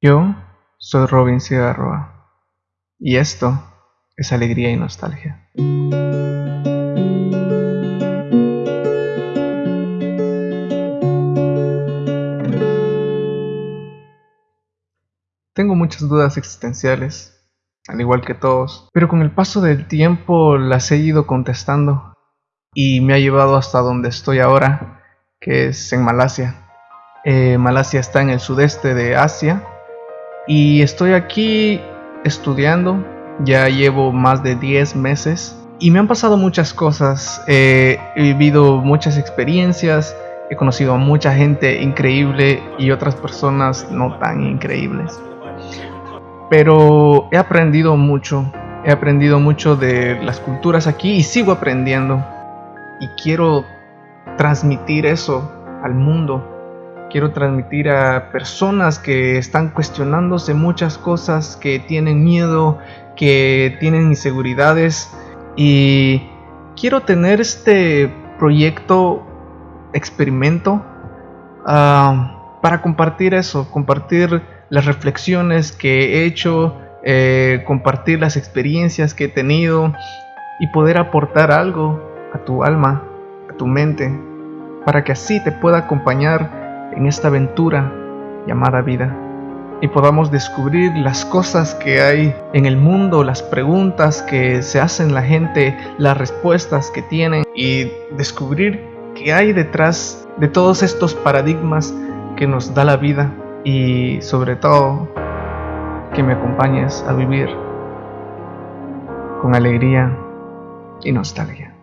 Yo soy Robin Cigarroa y esto es alegría y nostalgia. Tengo muchas dudas existenciales, al igual que todos, pero con el paso del tiempo las he ido contestando y me ha llevado hasta donde estoy ahora, que es en Malasia. Eh, Malasia está en el sudeste de Asia y estoy aquí estudiando, ya llevo más de 10 meses y me han pasado muchas cosas, he vivido muchas experiencias, he conocido a mucha gente increíble y otras personas no tan increíbles. Pero he aprendido mucho, he aprendido mucho de las culturas aquí y sigo aprendiendo. Y quiero transmitir eso al mundo quiero transmitir a personas que están cuestionándose muchas cosas, que tienen miedo, que tienen inseguridades. Y quiero tener este proyecto experimento ah, para compartir eso, compartir las reflexiones que he hecho, eh, compartir las experiencias que he tenido y poder aportar algo a tu alma, a tu mente, para que así te pueda acompañar en esta aventura llamada vida y podamos descubrir las cosas que hay en el mundo, las preguntas que se hacen la gente, las respuestas que tienen y descubrir qué hay detrás de todos estos paradigmas que nos da la vida y sobre todo que me acompañes a vivir con alegría y nostalgia.